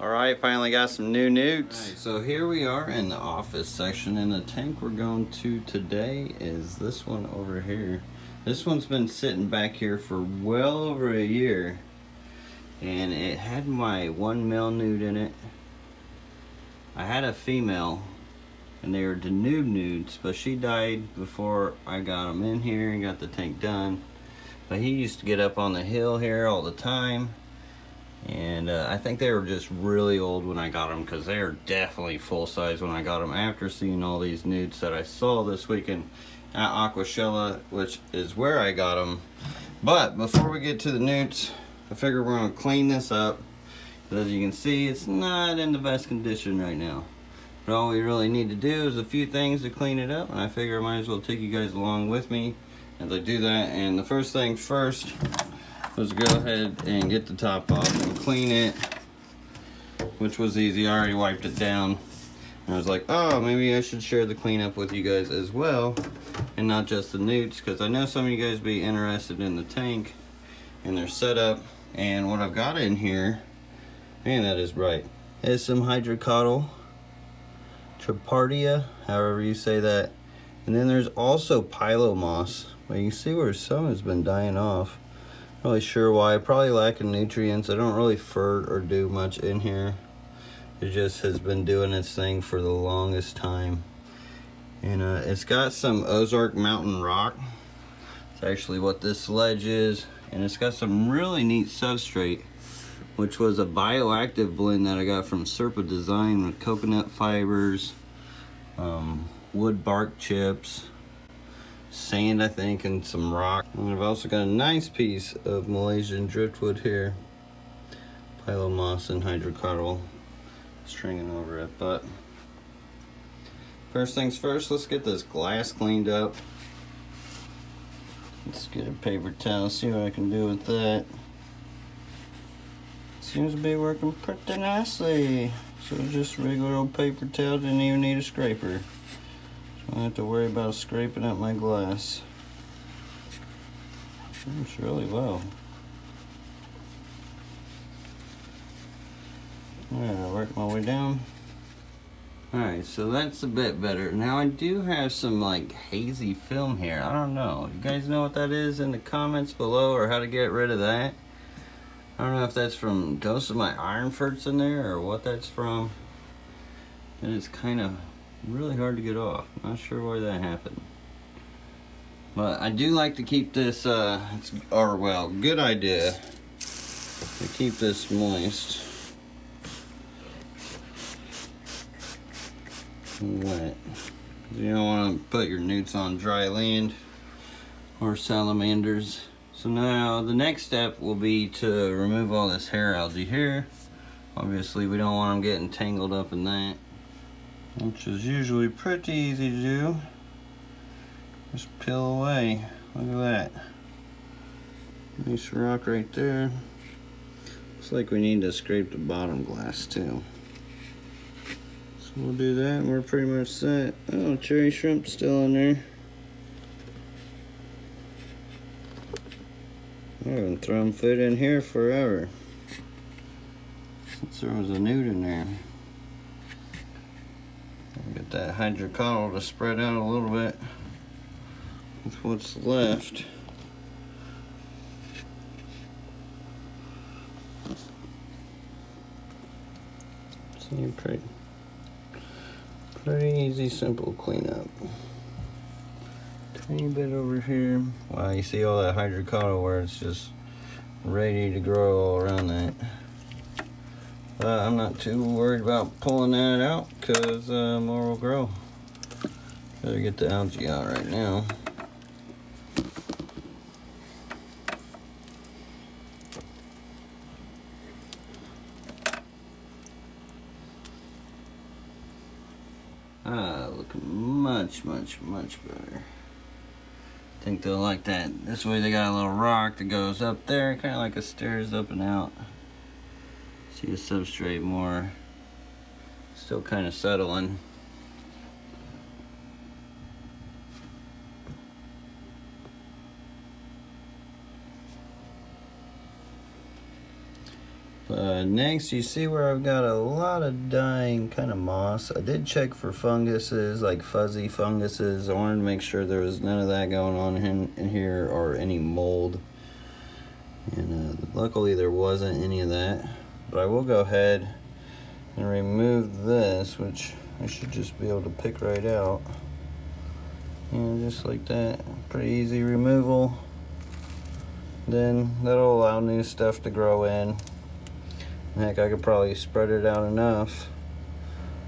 All right, finally got some new newts. Right, so here we are in the office section and the tank we're going to today is this one over here. This one's been sitting back here for well over a year and it had my one male newt in it. I had a female and they were Danube newts but she died before I got them in here and got the tank done. But he used to get up on the hill here all the time and uh, I think they were just really old when I got them because they are definitely full size when I got them after seeing all these newts that I saw this weekend at Aquashella, which is where I got them. But before we get to the newts, I figure we're gonna clean this up. As you can see, it's not in the best condition right now. But all we really need to do is a few things to clean it up, and I figure I might as well take you guys along with me as I do that. And the first thing first, let's go ahead and get the top off and clean it, which was easy. I already wiped it down. And I was like, oh, maybe I should share the cleanup with you guys as well, and not just the newts, because I know some of you guys be interested in the tank and their setup. And what I've got in here, man, that is bright, is some hydrocotyle, tripartita, however you say that. And then there's also pilomoss. Well, you can see where some has been dying off really sure why. Probably lacking nutrients. I don't really fert or do much in here. It just has been doing its thing for the longest time. And uh, it's got some ozark mountain rock. It's actually what this ledge is. And it's got some really neat substrate which was a bioactive blend that i got from serpa design with coconut fibers um, wood bark chips sand, I think, and some rock. And I've also got a nice piece of Malaysian driftwood here. Pilomoss and hydrocotyle stringing over it. But first things first, let's get this glass cleaned up. Let's get a paper towel, see what I can do with that. Seems to be working pretty nicely. So just regular old paper towel, didn't even need a scraper. I don't have to worry about scraping up my glass. Works really well. I'll work my way down. Alright, so that's a bit better. Now I do have some like hazy film here. I don't know. You guys know what that is in the comments below or how to get rid of that? I don't know if that's from Ghost of my Iron Ferts in there or what that's from. And It is kind of really hard to get off. Not sure why that happened. But I do like to keep this, uh, it's, or well, good idea to keep this moist. Wet. You don't want to put your newts on dry land or salamanders. So now the next step will be to remove all this hair algae here. Obviously we don't want them getting tangled up in that which is usually pretty easy to do. Just peel away. Look at that. Nice rock right there. Looks like we need to scrape the bottom glass too. So we'll do that and we're pretty much set. Oh, cherry shrimp still in there. I'm gonna food in here forever. Since there was a nude in there. Get that hydrocotyle to spread out a little bit with what's left. See, pretty, pretty easy, simple cleanup. Tiny bit over here. Wow, you see all that hydrocotyle where it's just ready to grow all around that. Uh, I'm not too worried about pulling that out because uh, more will grow. Better get the algae out right now. Ah, looking much, much, much better. I think they'll like that. This way they got a little rock that goes up there, kind of like a stairs up and out. See the substrate more. Still kind of settling. Uh, next, you see where I've got a lot of dying kind of moss. I did check for funguses, like fuzzy funguses. I wanted to make sure there was none of that going on in, in here or any mold. And uh, luckily there wasn't any of that. But I will go ahead and remove this, which I should just be able to pick right out. And just like that, pretty easy removal. Then that'll allow new stuff to grow in. Heck, I could probably spread it out enough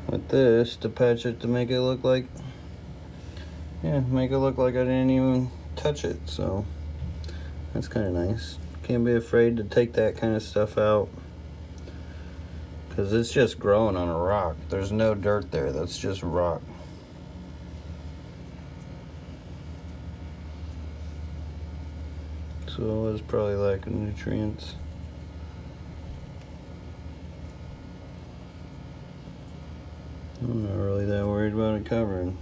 with this to patch it to make it look like, yeah, make it look like I didn't even touch it. So that's kind of nice. Can't be afraid to take that kind of stuff out because it's just growing on a rock. There's no dirt there. That's just rock. So it's probably lacking nutrients. I'm not really that worried about it covering.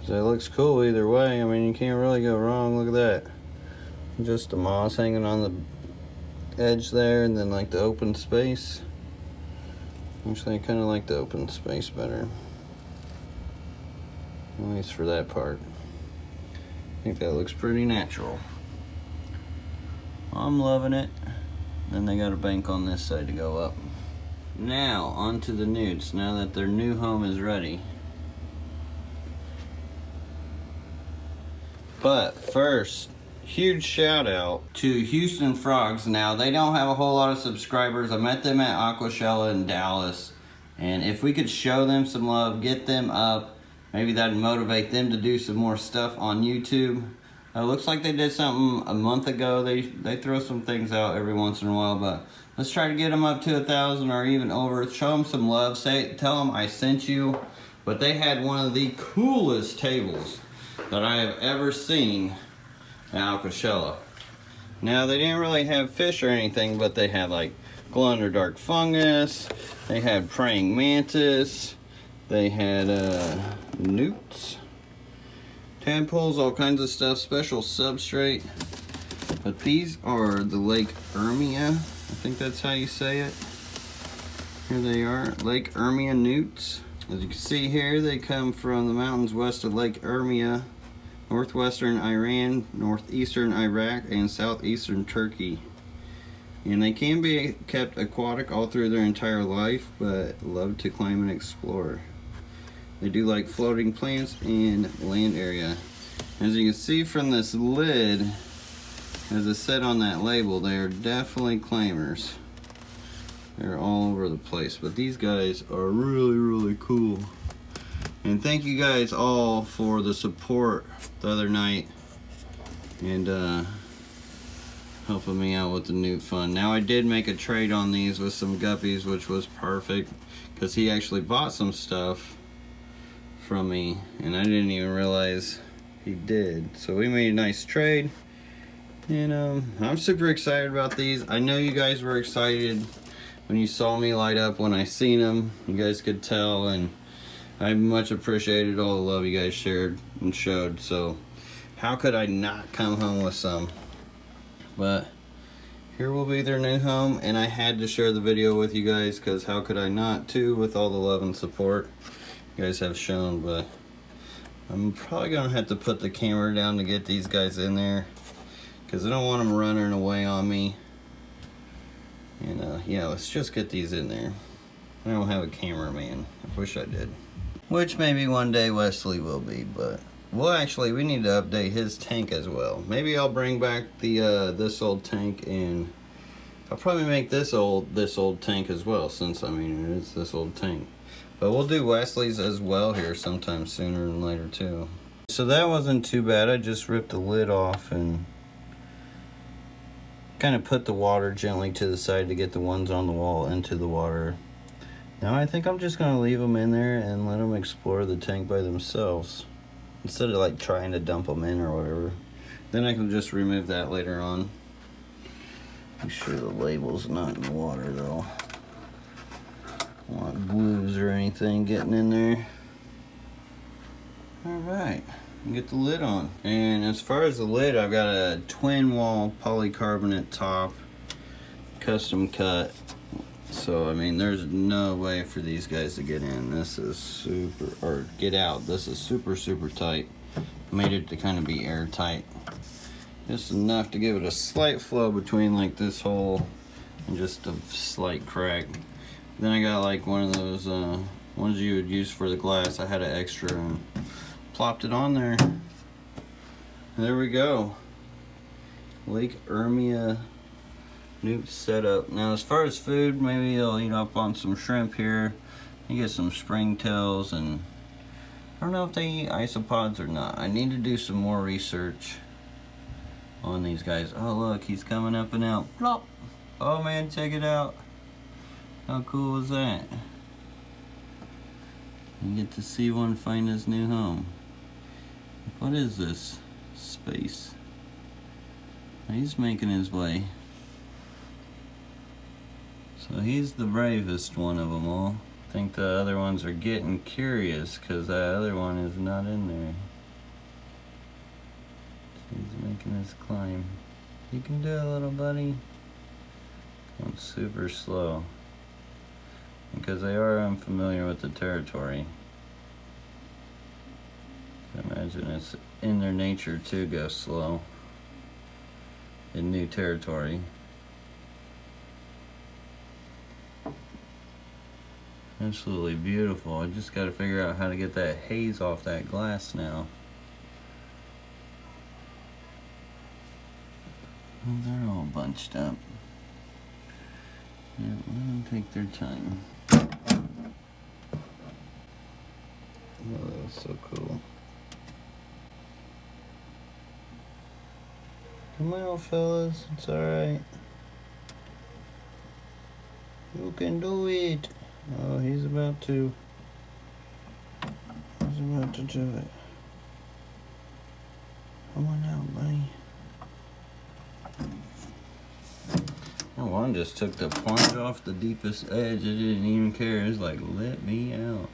Cause it looks cool either way. I mean, you can't really go wrong. Look at that. Just the moss hanging on the edge there and then like the open space. Actually, I kind of like the open space better. At least for that part. I think that looks pretty natural. I'm loving it. Then they got a bank on this side to go up. Now, on to the nudes, now that their new home is ready. But first, huge shout out to Houston Frogs. Now, they don't have a whole lot of subscribers. I met them at Aquashella in Dallas. And if we could show them some love, get them up, maybe that'd motivate them to do some more stuff on YouTube. It uh, looks like they did something a month ago. They they throw some things out every once in a while, but let's try to get them up to a thousand or even over. Show them some love. Say, tell them I sent you. But they had one of the coolest tables that I have ever seen at Aquashella. Now they didn't really have fish or anything, but they had like glow-in-the-dark fungus. They had praying mantis. They had uh, newts tadpoles, all kinds of stuff, special substrate. But these are the Lake Urmia. I think that's how you say it. Here they are, Lake Urmia newts. As you can see here, they come from the mountains west of Lake Urmia, northwestern Iran, northeastern Iraq, and southeastern Turkey. And they can be kept aquatic all through their entire life, but love to climb and explore. They do like floating plants and land area. As you can see from this lid, as it said on that label, they are definitely climbers. They're all over the place, but these guys are really, really cool. And thank you guys all for the support the other night and uh, helping me out with the new fund. Now I did make a trade on these with some guppies, which was perfect because he actually bought some stuff from me and I didn't even realize he did. So we made a nice trade and um, I'm super excited about these. I know you guys were excited when you saw me light up when I seen them. You guys could tell and I much appreciated all the love you guys shared and showed. So how could I not come home with some? But here will be their new home and I had to share the video with you guys because how could I not too with all the love and support you guys have shown, but I'm probably gonna have to put the camera down to get these guys in there because I don't want them running away on me. And uh, yeah, let's just get these in there. I don't have a cameraman. I wish I did. Which maybe one day Wesley will be, but well, actually, we need to update his tank as well. Maybe I'll bring back the uh, this old tank and I'll probably make this old this old tank as well, since I mean it is this old tank. But we'll do Wesley's as well here sometime sooner than later too. So that wasn't too bad. I just ripped the lid off and kind of put the water gently to the side to get the ones on the wall into the water. Now I think I'm just going to leave them in there and let them explore the tank by themselves. Instead of like trying to dump them in or whatever. Then I can just remove that later on. Make sure the label's not in the water though I want glues or anything getting in there. All right, get the lid on. And as far as the lid, I've got a twin wall polycarbonate top. custom cut. So, I mean, there's no way for these guys to get in. This is super, or get out. This is super, super tight. Made it to kind of be airtight. Just enough to give it a slight flow between like this hole and just a slight crack. Then I got like one of those uh, ones you would use for the glass. I had an extra and plopped it on there. There we go. Lake Urmia Newt setup. Now as far as food, maybe I'll eat up on some shrimp here. You get some springtails and I don't know if they eat isopods or not. I need to do some more research on these guys. Oh look, he's coming up and out. Plop! Oh man, check it out. How cool is that? You get to see one find his new home. What is this space? He's making his way. So he's the bravest one of them all. I think the other ones are getting curious because that other one is not in there. He's making his climb. You can do it, little buddy. Going super slow. Because they are unfamiliar with the territory. I imagine it's in their nature to go slow in new territory. Absolutely beautiful. I just got to figure out how to get that haze off that glass now. Well, they're all bunched up. Yeah, let them take their time. Oh, that was so cool. Come on, fellas. It's alright. You can do it. Oh, he's about to. He's about to do it. Come on out, buddy. That one just took the plunge off the deepest edge. It didn't even care. It's like, let me out.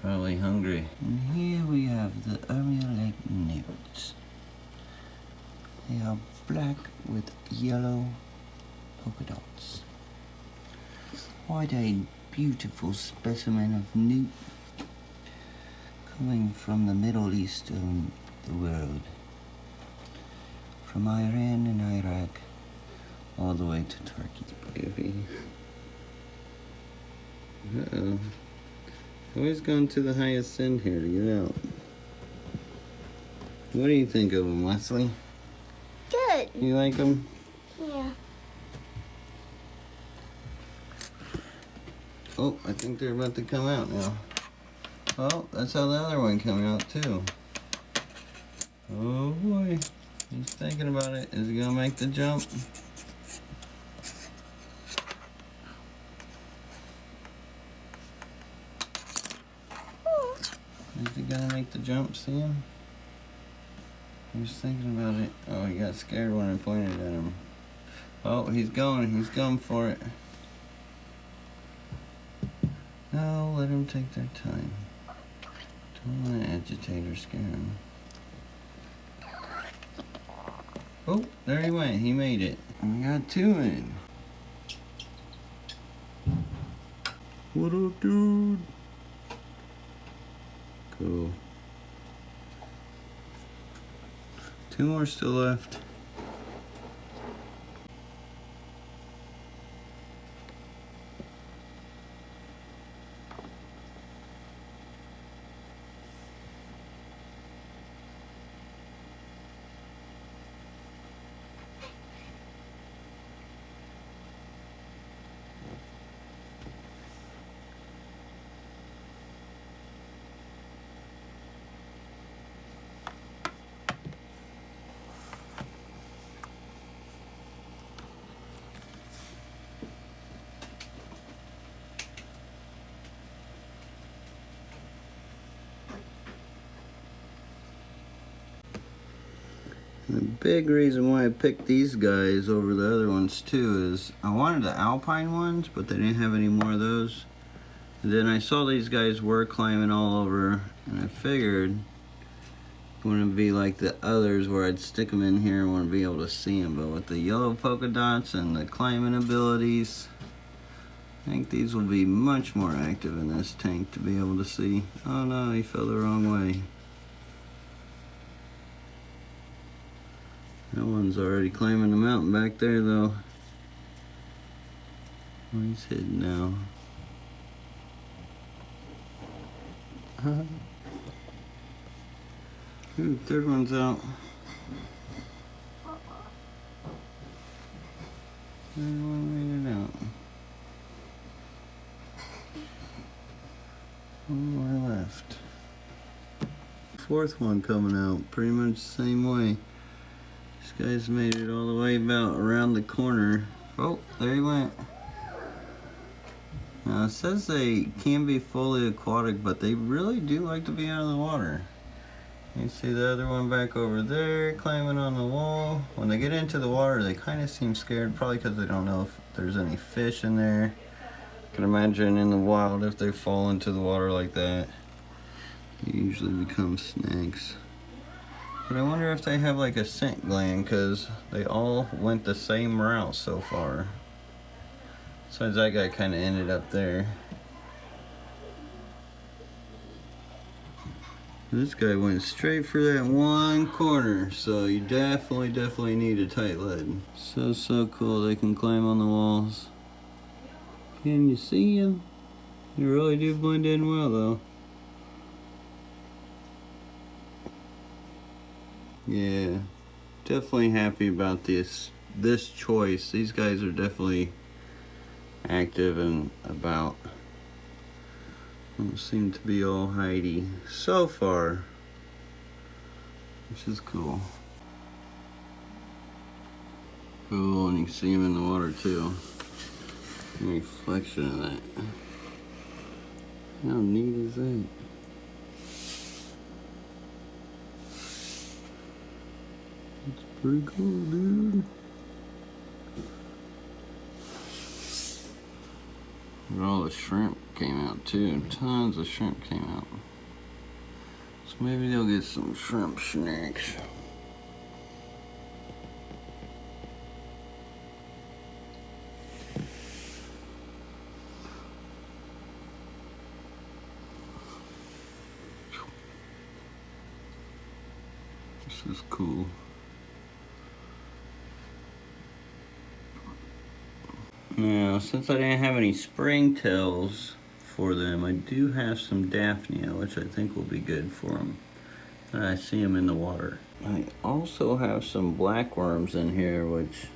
Probably hungry. And here we have the Urmia Lake newts. They are black with yellow polka dots. Quite a beautiful specimen of newt coming from the Middle East of the world. From Iran and Iraq all the way to Turkey. Uh-oh. Always going to the highest end here to get out. What do you think of them, Wesley? Good. You like them? Yeah. Oh, I think they're about to come out now. Oh, that's how the other one came out too. Oh boy. He's thinking about it. Is he gonna make the jump? Is he gonna make the jump, him? He's thinking about it. Oh, he got scared when I pointed at him. Oh, he's going. He's going for it. No, let him take their time. Don't want to agitate or scare him. Oh, there he went. He made it. We got two in. What up, dude? Cool. Two more still left. The big reason why I picked these guys over the other ones too is I wanted the alpine ones, but they didn't have any more of those. Then I saw these guys were climbing all over, and I figured wouldn't be like the others where I'd stick them in here and want to be able to see them. But with the yellow polka dots and the climbing abilities, I think these will be much more active in this tank to be able to see. Oh no, he fell the wrong way. That one's already climbing the mountain back there though. Where he's hidden now. Ooh, third one's out. Third one made it out. One more left. Fourth one coming out, pretty much the same way. Guy's made it all the way about around the corner. Oh, there he went. Now it says they can be fully aquatic, but they really do like to be out of the water. You see the other one back over there climbing on the wall. When they get into the water, they kind of seem scared, probably because they don't know if there's any fish in there. I can imagine in the wild, if they fall into the water like that, they usually become snakes. But I wonder if they have like a scent gland, because they all went the same route so far. Besides that guy kind of ended up there. This guy went straight for that one corner, so you definitely, definitely need a tight lid. So, so cool, they can climb on the walls. Can you see him? They really do blend in well, though. Yeah, definitely happy about this this choice. These guys are definitely active and about. Don't seem to be all hidey so far, which is cool. Cool, and you can see them in the water too. reflection of that. How neat is that? It's pretty cool, dude. And all the shrimp came out too. Tons of shrimp came out. So maybe they'll get some shrimp snacks. This is cool. Now, since I didn't have any springtails for them, I do have some Daphnia, which I think will be good for them. I see them in the water. I also have some black worms in here, which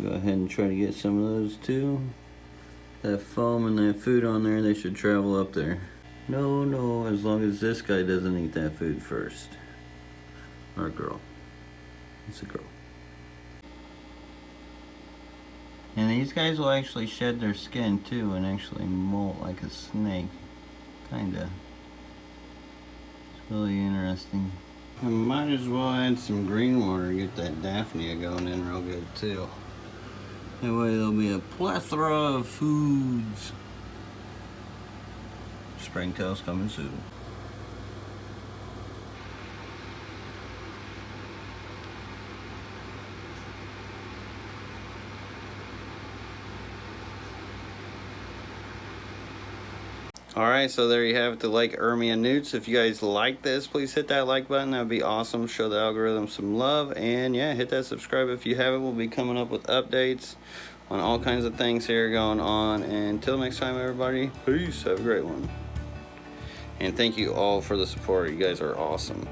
go ahead and try to get some of those too. That foam and that food on there, they should travel up there. No, no, as long as this guy doesn't eat that food first. Or girl. It's a girl. And these guys will actually shed their skin too and actually molt like a snake. Kinda. It's really interesting. I might as well add some green water and get that Daphnia going in real good too. That way there'll be a plethora of foods. Springtails coming soon. Alright, so there you have it, the Lake Urmia Newts. If you guys like this, please hit that like button. That would be awesome. Show the algorithm some love. And yeah, hit that subscribe if you haven't. We'll be coming up with updates on all kinds of things here going on. And until next time, everybody, peace. Have a great one. And thank you all for the support. You guys are awesome.